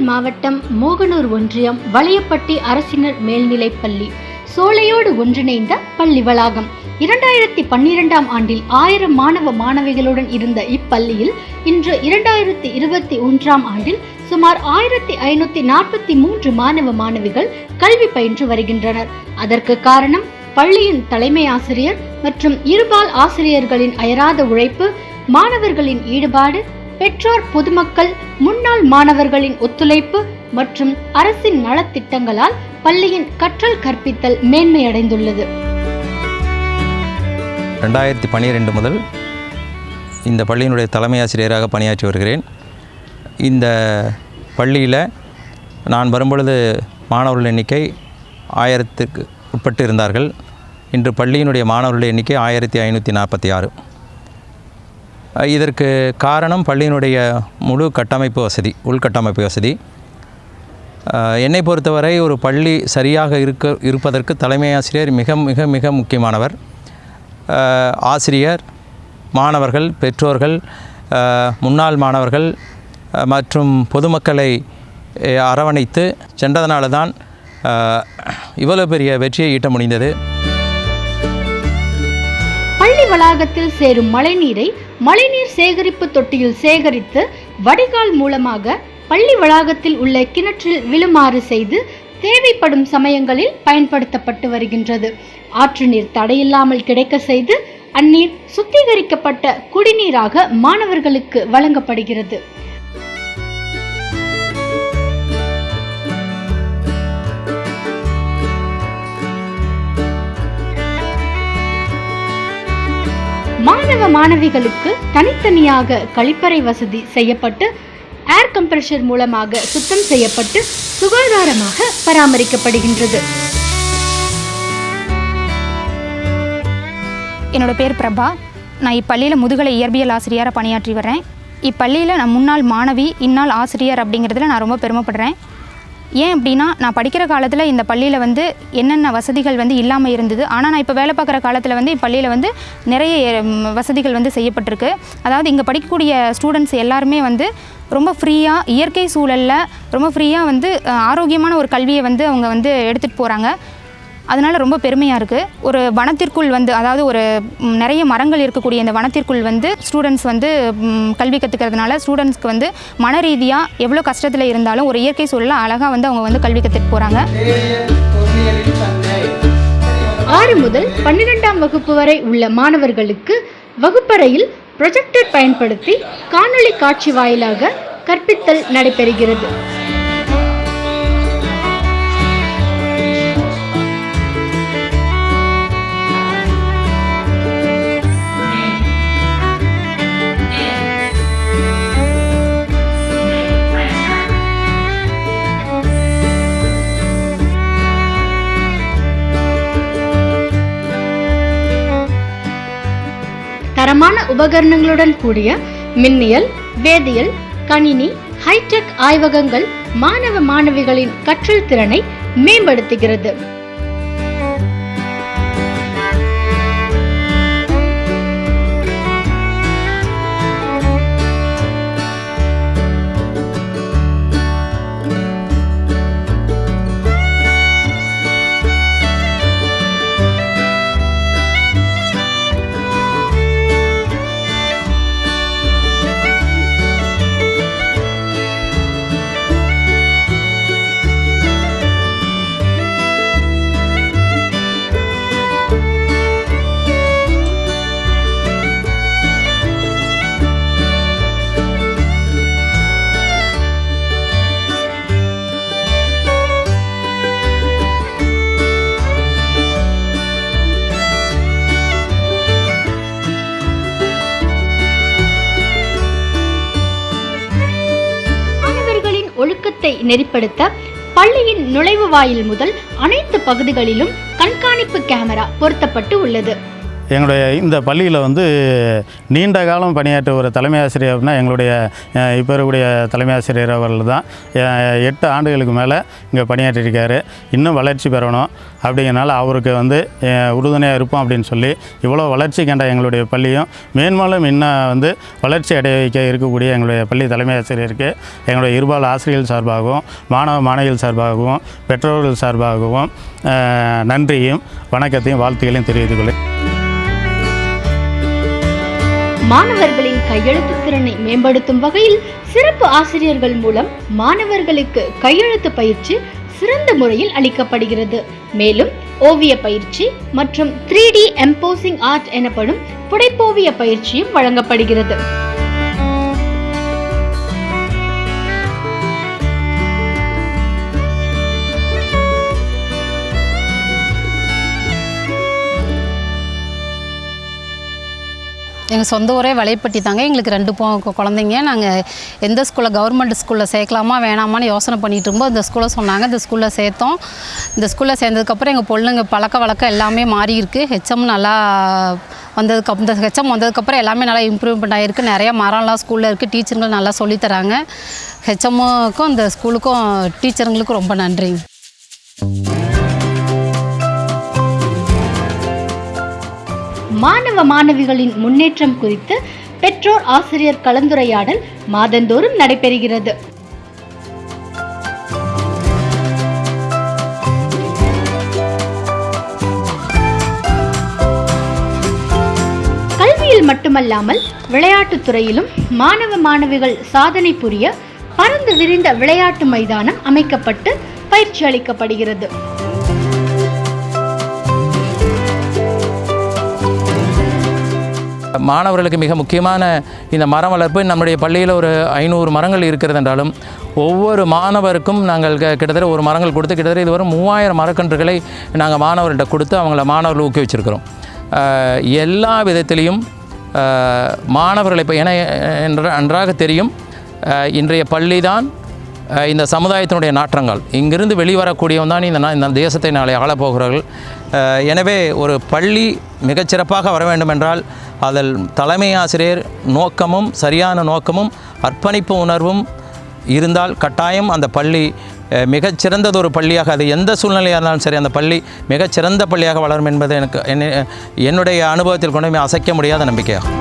நாமக்கல் மாவட்டம் மோகனூர் ஒன்றியம் வளையப்பட்டி அரசினர் மேல்நிலைப்பள்ளி சோலையோடு ஒன்றிணைந்த பள்ளி வளாகம். இரண்டாயிரத்தி பன்னிரெண்டாம் ஆண்டில் ஆயிரம் மாணவ மாணவிகளுடன் இருந்த இப்பள்ளியில் இன்று இரண்டாயிரத்தி இருபத்தி ஒன்றாம் ஆண்டில் சுமார் ஆயிரத்தி ஐநூத்தி நாற்பத்தி மூன்று மாணவ மாணவிகள் கல்வி பயின்று வருகின்றனர். அதற்கு காரணம் பள்ளியின் தலைமை ஆசிரியர் மற்றும் இருபால் ஆசிரியர்களின் அயராத உழைப்பு மாணவர்களின் ஈடுபாடு பெற்றோர் பொதுமக்கள் முன்னாள் மாணவர்களின் ஒத்துழைப்பு மற்றும் அரசின் நலத்திட்டங்களால் பள்ளியின் கற்றல் கற்பித்தல் மேன்மையடைந்துள்ளது. ரெண்டாயிரத்தி பன்னிரெண்டு முதல் இந்த பள்ளியினுடைய தலைமை ஆசிரியராக பணியாற்றி வருகிறேன். இந்த பள்ளியில் நான் வரும்பொழுது மாணவர்கள் எண்ணிக்கை ஆயிரத்துக்கு உட்பட்டு இருந்தார்கள் இன்று பள்ளியினுடைய மாணவர்களுடைய எண்ணிக்கை ஆயிரத்தி ஐநூற்றி நாற்பத்தி ஆறு. இதற்கு காரணம் பள்ளியினுடைய முழு கட்டமைப்பு வசதி உள்கட்டமைப்பு வசதி. என்னை பொறுத்தவரை ஒரு பள்ளி சரியாக இருக்க இருப்பதற்கு தலைமை ஆசிரியர் மிக மிக மிக முக்கியமானவர். ஆசிரியர் மாணவர்கள் பெற்றோர்கள் முன்னாள் மாணவர்கள் மற்றும் பொதுமக்களை அரவணைத்து சென்றதனால தான் இவ்வளவு பெரிய வெற்றியை ஈட்ட முடிந்தது. பள்ளி வளாகத்தில் சேரும் மழைநீரை மழைநீர் சேகரிப்பு தொட்டியில் சேகரித்து வடிகால் மூலமாக பள்ளி வளாகத்தில் உள்ள கிணற்றில் விழுமாறு செய்து தேவைப்படும் சமயங்களில் பயன்படுத்தப்பட்டு வருகின்றது. ஆற்று நீர் தடையில்லாமல் கிடைக்க செய்து அந்நீர் சுத்திகரிக்கப்பட்ட குடிநீராக மாணவர்களுக்கு வழங்கப்படுகிறது. மாணவ மாணவிகளுக்கு தனித்தனியாக கழிப்பறை வசதி செய்யப்பட்டு ஏர் கம்ப்ரஷர் மூலமாக சுத்தம் செய்யப்பட்டு சுகாதாரமாக பராமரிக்கப்படுகின்றது. என்னோட பேர் பிரபா. நான் இப்பள்ளியில் முதுகலை இயற்பியல் ஆசிரியராக பணியாற்றி வரேன் இப்பள்ளியில் நான் முன்னாள் மாணவி இந்நாள் ஆசிரியர் அப்படிங்கிறதுல நான் ரொம்ப பெருமைப்படுறேன். ஏன் அப்படின்னா நான் படிக்கிற காலத்தில் இந்த பள்ளியில் வந்து என்னென்ன வசதிகள் வந்து இல்லாமல் இருந்தது ஆனால் நான் இப்போ வேலை பார்க்குற காலத்தில் வந்து இப்பள்ளியில் வந்து நிறைய வசதிகள் வந்து செய்யப்பட்டிருக்கு. அதாவது இங்கே படிக்கக்கூடிய ஸ்டூடெண்ட்ஸ் எல்லாருமே வந்து ரொம்ப ஃப்ரீயாக இயற்கை சூழலில் ரொம்ப ஃப்ரீயாக வந்து ஆரோக்கியமான ஒரு கல்வியை வந்து அவங்க வந்து எடுத்துகிட்டு போகிறாங்க அதனால் ரொம்ப பெருமையாக இருக்குது ஒரு வனத்திற்குள் வந்து அதாவது ஒரு நிறைய மரங்கள் இருக்கக்கூடிய இந்த வனத்திற்குள் வந்து ஸ்டூடெண்ட்ஸ் வந்து கல்வி கற்றுக்கிறதுனால ஸ்டூடெண்ட்ஸ்க்கு வந்து மன ரீதியாக எவ்வளோ கஷ்டத்தில் இருந்தாலும் ஒரு இயற்கை சூழலில் அழகாக வந்து அவங்க வந்து கல்வி கற்றுட்டு போகிறாங்க ஆறு முதல் பன்னிரெண்டாம் வகுப்பு வரை உள்ள மாணவர்களுக்கு வகுப்பறையில் ப்ரொஜெக்டர் பயன்படுத்தி காணொளி காட்சி வாயிலாக கற்பித்தல் நடைபெறுகிறது. தரமான உபகரணங்களுடன் கூடிய மின்னியல் வேதியியல் கணினி ஹைடெக் ஆய்வகங்கள் மாணவ மாணவிகளின் கற்றல் திறனை மேம்படுத்துகிறது. நெறிப்படுத்த பள்ளியின் நுழைவு வாயில் முதல் அனைத்து பகுதிகளிலும் கண்காணிப்பு கேமரா பொருத்தப்பட்டு உள்ளது. எங்களுடைய இந்த பள்ளியில் வந்து நீண்ட காலம் பணியாற்ற ஒரு தலைமை ஆசிரியர் அப்படின்னா எங்களுடைய இப்போ இருக்கக்கூடிய தலைமை ஆசிரியர் அவர்கள் தான் எட்டு ஆண்டுகளுக்கு மேலே இங்கே பணியாற்றிருக்காரு இன்னும் வளர்ச்சி பெறணும் அப்படிங்கிறனால அவருக்கு வந்து உறுதுணையாக இருப்போம் அப்படின்னு சொல்லி இவ்வளோ வளர்ச்சி கண்ட எங்களுடைய பள்ளியும் மேன்மேலும் இன்னும் வந்து வளர்ச்சி அடைய வைக்க இருக்கக்கூடிய எங்களுடைய பள்ளி தலைமை ஆசிரியருக்கு எங்களுடைய இருபால் ஆசிரியர்கள் சார்பாகவும் மாணவ மாணவிகள் சார்பாகவும் பெற்றோர்கள் சார்பாகவும் நன்றியும் வணக்கத்தையும் வாழ்த்துக்களையும் தெரிவித்துக் மாணவர்களின் கையெழுத்து திறனை மேம்படுத்தும் வகையில் சிறப்பு ஆசிரியர்கள் மூலம் மாணவர்களுக்கு கையெழுத்து பயிற்சி சிறந்த முறையில் அளிக்கப்படுகிறது. மேலும் ஓவிய பயிற்சி மற்றும் த்ரீ டி எம்போசிங் ஆர்ட் எனப்படும் புடைப்போவிய பயிற்சியும் வழங்கப்படுகிறது. எங்கள் சொந்த ஊரே வலைப்பட்டி தாங்க. எங்களுக்கு ரெண்டு பொ குழந்தைங்க. நாங்கள் எந்த ஸ்கூலில் கவர்மெண்ட் ஸ்கூலில் சேர்க்கலாமா வேணாமான்னு யோசனை பண்ணிகிட்டு இருக்கும்போது இந்த ஸ்கூலில் சொன்னாங்க. இந்த ஸ்கூலில் சேர்த்தோம். இந்த ஸ்கூலில் சேர்ந்ததுக்கப்புறம் எங்கள் பொண்ணுங்க பழக்க வழக்கம் எல்லாமே மாறி இருக்குது ஹெச்எம் நல்லா வந்ததுக்கு இந்த ஹெச்எம் வந்ததுக்கப்புறம் எல்லாமே நல்லா இம்ப்ரூவ்மெண்ட் ஆகிருக்கு நிறையா மரம்லாம் ஸ்கூலில் இருக்குது டீச்சருங்களும் நல்லா சொல்லித் தராங்க. ஹெச்எம்முக்கும் இந்த ஸ்கூலுக்கும் டீச்சருங்களுக்கும் ரொம்ப நன்றிங்க. மாணவ மாணவிகளின் முன்னேற்றம் குறித்து பெற்றோர் ஆசிரியர் கலந்துரையாடல் மாதந்தோறும் நடைபெறுகிறது. கல்வியில் மட்டுமல்லாமல் விளையாட்டுத் துறையிலும் மாணவ மாணவிகள் சாதனை புரிய பரந்து விரிந்த விளையாட்டு மைதானம் அமைக்கப்பட்டு பயிற்சி அளிக்கப்படுகிறது. மாணவர்களுக்கு மிக முக்கியமான இந்த மரம் வளர்ப்பு. நம்முடைய பள்ளியில் ஒரு ஐநூறு மரங்கள் இருக்கிறது என்றாலும் ஒவ்வொரு மாணவருக்கும் நாங்கள் கிட்டத்தட்ட ஒரு மரங்கள் கொடுத்து கிட்டத்தட்ட இதுவரை மூவாயிரம் மரக்கன்றுகளை நாங்கள் மாணவர்கள்ட்ட கொடுத்து அவங்கள மாணவர்கள் ஊக்குவிச்சிருக்கிறோம் எல்லா விதத்திலையும் மாணவர்களை இப்போ என என்ற- அன்றாக தெரியும் இன்றைய பள்ளி தான் இந்த சமுதாயத்தினுடைய நாற்றங்கள். இங்கிருந்து வெளிவரக்கூடியவன் தான் இந்த இந்த தேசத்தை நாளை ஆளப்போகிறார்கள். எனவே ஒரு பள்ளி மிகச்சிறப்பாக வர வேண்டுமென்றால் அதில் தலைமை ஆசிரியர் நோக்கமும் சரியான நோக்கமும் அர்ப்பணிப்பு உணர்வும் இருந்தால் கட்டாயம் அந்த பள்ளி மிகச்சிறந்ததொரு பள்ளியாக அது எந்த சூழ்நிலையாக இருந்தாலும் சரி அந்த பள்ளி மிகச்சிறந்த பள்ளியாக வளரும் என்பது எனக்கு என்னுடைய அனுபவத்தில் கொண்டு அசைக்க முடியாத நம்பிக்கையாகும்.